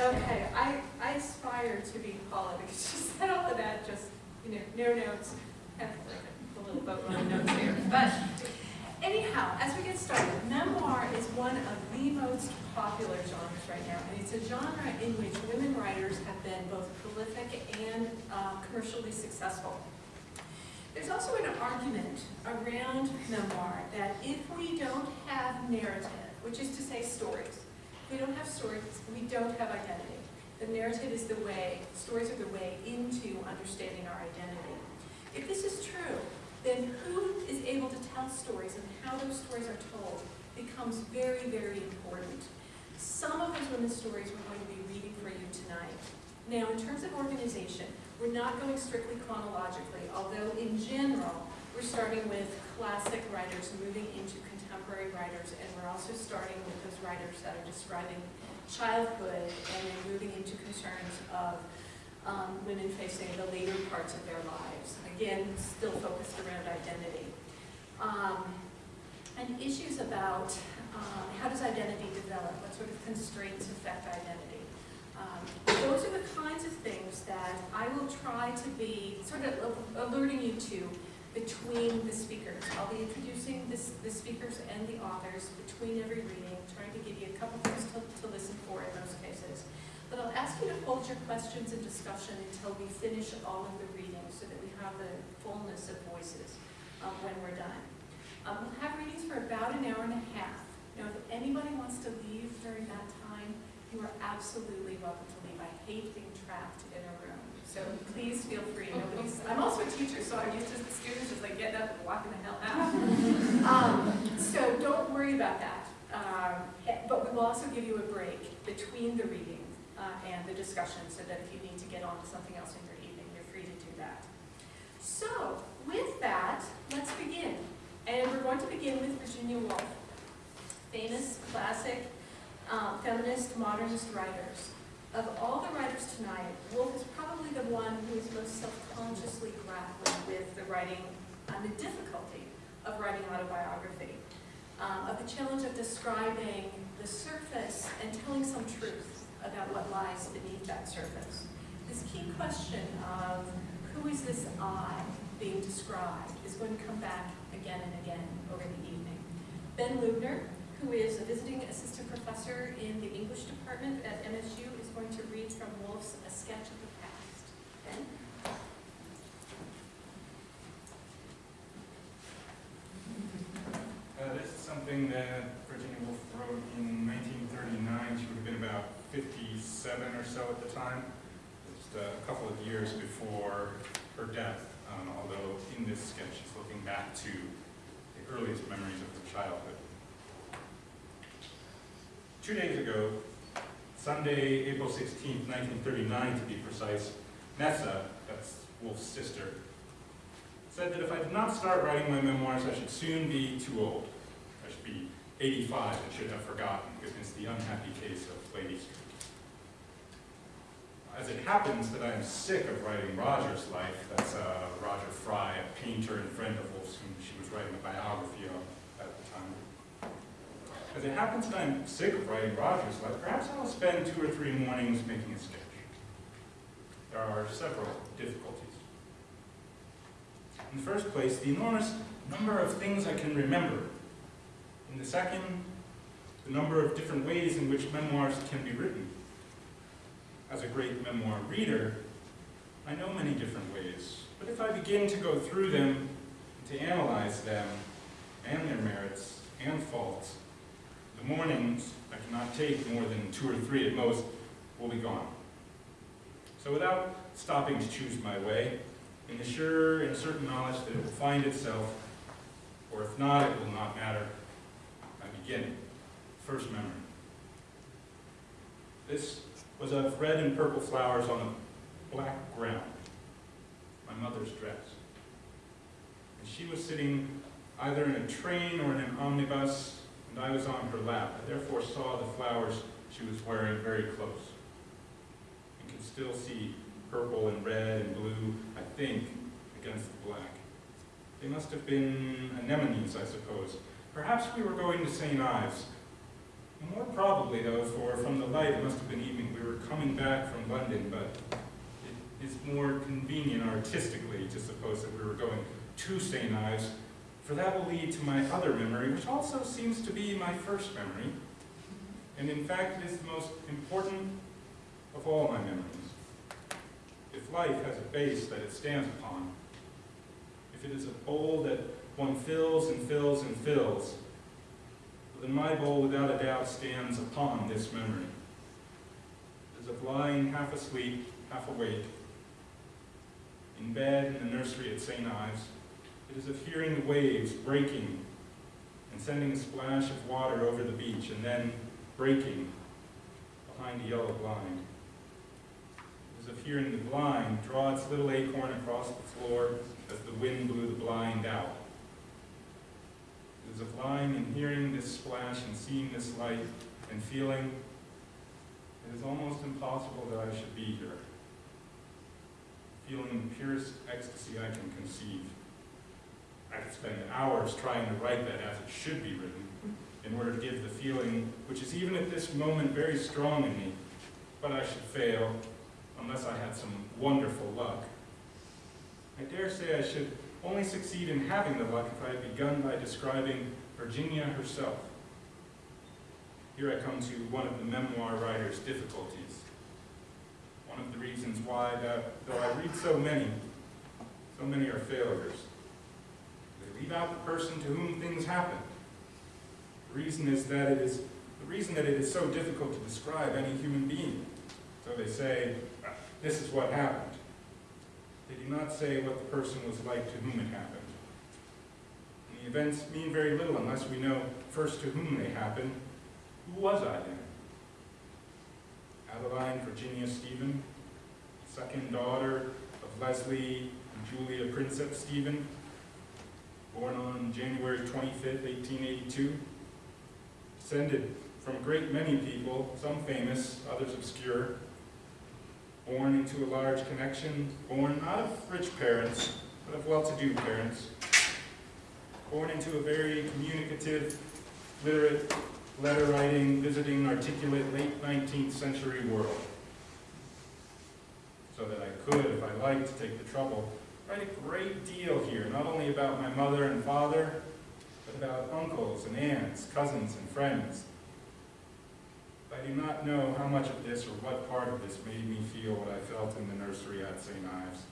Okay, I, I aspire to be Paula because she said all of that, just, you know, no notes, kind of like a little boat on notes here. But anyhow, as we get started, memoir is one of the most popular genres right now. And it's a genre in which women writers have been both prolific and uh, commercially successful. There's also an argument around memoir that if we don't have narrative, which is to say stories, we don't have stories, we don't have identity. The narrative is the way, stories are the way into understanding our identity. If this is true, then who is able to tell stories and how those stories are told becomes very, very important. Some of those women's stories we're going to be reading for you tonight. Now, in terms of organization, we're not going strictly chronologically, although in general, we're starting with classic writers moving into writers, and we're also starting with those writers that are describing childhood and then moving into concerns of um, women facing the later parts of their lives. Again, still focused around identity. Um, and issues about um, how does identity develop, what sort of constraints affect identity. Um, those are the kinds of things that I will try to be sort of alerting you to between the speakers. I'll be introducing this, the speakers and the authors between every reading, trying to give you a couple things to, to listen for in most cases. But I'll ask you to hold your questions and discussion until we finish all of the readings so that we have the fullness of voices um, when we're done. Um, we'll have readings for about an hour and a half. Now, if anybody wants to leave during that time, you are absolutely welcome to leave. I hate being trapped in a room. So please feel free. Nobody's, I'm also a teacher, so I'm used to the students just like getting up and walking the hell out. um, so don't worry about that. Um, but we will also give you a break between the reading uh, and the discussion so that if you need to get on to something else in your evening, you're free to do that. So with that, let's begin. And we're going to begin with Virginia Woolf, famous, classic, um, feminist, modernist writers. Of all the writers tonight, Woolf is probably the one who is most self-consciously grappling with the writing and the difficulty of writing autobiography, um, of the challenge of describing the surface and telling some truth about what lies beneath that surface. This key question of who is this I being described is going to come back again and again over the evening. Ben Lubner, who is a visiting assistant professor in the English department at MSU, is going to read from Woolf's A Sketch of the Past. Ben? Uh, that Virginia Woolf wrote in 1939. She would have been about 57 or so at the time, just a couple of years before her death, um, although in this sketch she's looking back to the earliest memories of her childhood. Two days ago, Sunday, April 16, 1939 to be precise, Nessa, that's Woolf's sister, said that if I did not start writing my memoirs, I should soon be too old. I should be 85 and should have forgotten, witness the unhappy case of Lady Strachey as it happens that I'm sick of writing Roger's life, that's uh, Roger Fry, a painter and friend of Woolf's, whom she was writing a biography of at the time. As it happens that I'm sick of writing Roger's life, perhaps I'll spend two or three mornings making a sketch. There are several difficulties. In the first place, the enormous number of things I can remember. In the second, the number of different ways in which memoirs can be written as a great memoir reader, I know many different ways. But if I begin to go through them, to analyze them, and their merits and faults, the mornings, I cannot take more than two or three at most, will be gone. So without stopping to choose my way, in the sure and certain knowledge that it will find itself, or if not, it will not matter, I begin. First memory. This was of red and purple flowers on a black ground, my mother's dress. And she was sitting either in a train or in an omnibus, and I was on her lap. I therefore saw the flowers she was wearing very close. You can still see purple and red and blue, I think, against the black. They must have been anemones, I suppose. Perhaps we were going to St. Ives, more probably, though, for from the light, it must have been evening, we were coming back from London, but it is more convenient artistically to suppose that we were going to St. Ives, for that will lead to my other memory, which also seems to be my first memory, and in fact it is the most important of all my memories. If life has a base that it stands upon, if it is a bowl that one fills and fills and fills, then my bowl without a doubt stands upon this memory. Is of lying half asleep, half awake, in bed in the nursery at St. Ives. It is of hearing the waves breaking and sending a splash of water over the beach and then breaking behind a yellow blind. It is of hearing the blind draw its little acorn across the floor as the wind blew the blind out. Is of lying and hearing this splash and seeing this light and feeling it is almost impossible that I should be here. Feeling the purest ecstasy I can conceive. I could spend hours trying to write that as it should be written in order to give the feeling, which is even at this moment very strong in me, but I should fail unless I had some wonderful luck. I dare say I should only succeed in having the luck if I had begun by describing Virginia herself. Here I come to one of the memoir writer's difficulties. One of the reasons why, that, though I read so many, so many are failures. They leave out the person to whom things happen. The reason is that it is the reason that it is so difficult to describe any human being. So they say, this is what happened. They do not say what the person was like to whom it happened. And the events mean very little unless we know first to whom they happened. Who was I then? Adeline Virginia Stephen, second daughter of Leslie and Julia Prinsep Stephen, born on January 25th, 1882. Descended from a great many people, some famous, others obscure. Born into a large connection, born not of rich parents, but of well-to-do parents. Born into a very communicative, literate, letter-writing, visiting, articulate, late 19th century world. So that I could, if I liked, take the trouble, write a great deal here, not only about my mother and father, but about uncles and aunts, cousins and friends. I do not know how much of this or what part of this made me feel what I felt in the nursery at St. Ives.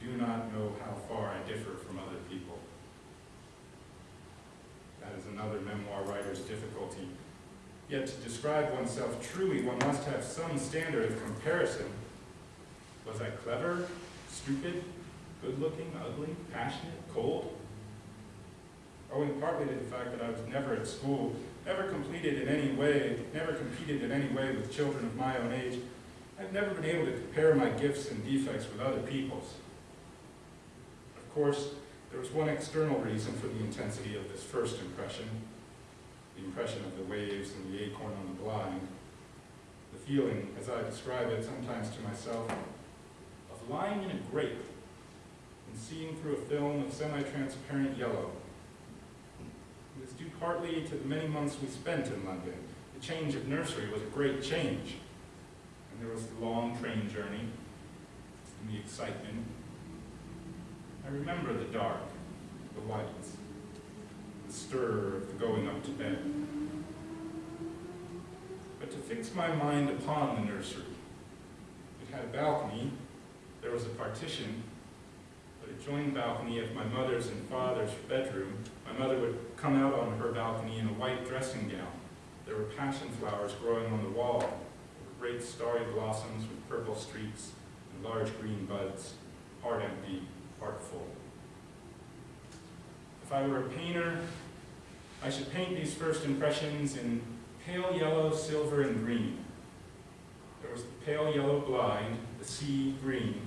I do not know how far I differ from other people. That is another memoir writer's difficulty. Yet to describe oneself truly, one must have some standard of comparison. Was I clever, stupid, good-looking, ugly, passionate, cold? Owing partly to the fact that I was never at school, never completed in any way, never competed in any way with children of my own age, I've never been able to compare my gifts and defects with other people's. Of course, there was one external reason for the intensity of this first impression, the impression of the waves and the acorn on the blind, the feeling, as I describe it sometimes to myself, of lying in a grape and seeing through a film of semi-transparent yellow. Was due partly to the many months we spent in London. The change of nursery was a great change. And there was the long train journey and the excitement I remember the dark, the lights, the stir of the going up to bed. But to fix my mind upon the nursery, it had a balcony, there was a partition, adjoining balcony of my mother's and father's bedroom, my mother would come out on her balcony in a white dressing gown. There were passion flowers growing on the wall, great starry blossoms with purple streaks and large green buds, heart empty, heart full. If I were a painter, I should paint these first impressions in pale yellow, silver, and green. There was the pale yellow blind, the sea green,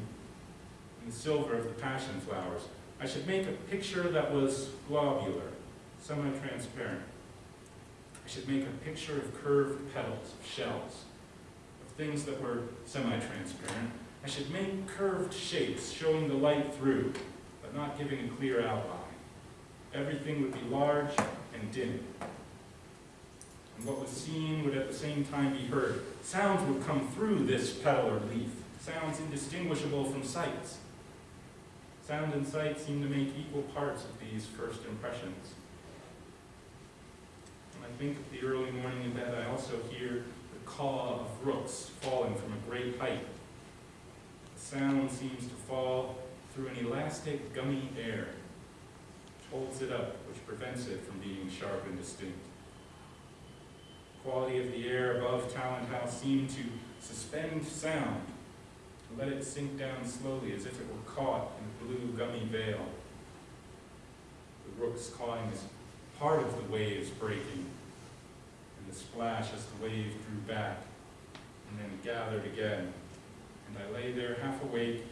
and the silver of the passion flowers. I should make a picture that was globular, semi-transparent. I should make a picture of curved petals, of shells, of things that were semi-transparent, I should make curved shapes showing the light through, but not giving a clear outline. Everything would be large and dim. and what was seen would at the same time be heard. Sounds would come through this petal or leaf, sounds indistinguishable from sights. Sound and sight seem to make equal parts of these first impressions. When I think of the early morning in bed, I also hear the caw of rooks falling from a great height. The sound seems to fall through an elastic, gummy air, which holds it up, which prevents it from being sharp and distinct. The quality of the air above Talland House seemed to suspend sound, let it sink down slowly as if it were caught in a blue gummy veil. The rooks calling is part of the waves breaking, and the splash as the wave drew back, and then gathered again. And I lay there half awake,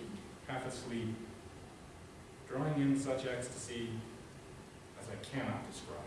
half asleep, drawing in such ecstasy as I cannot describe.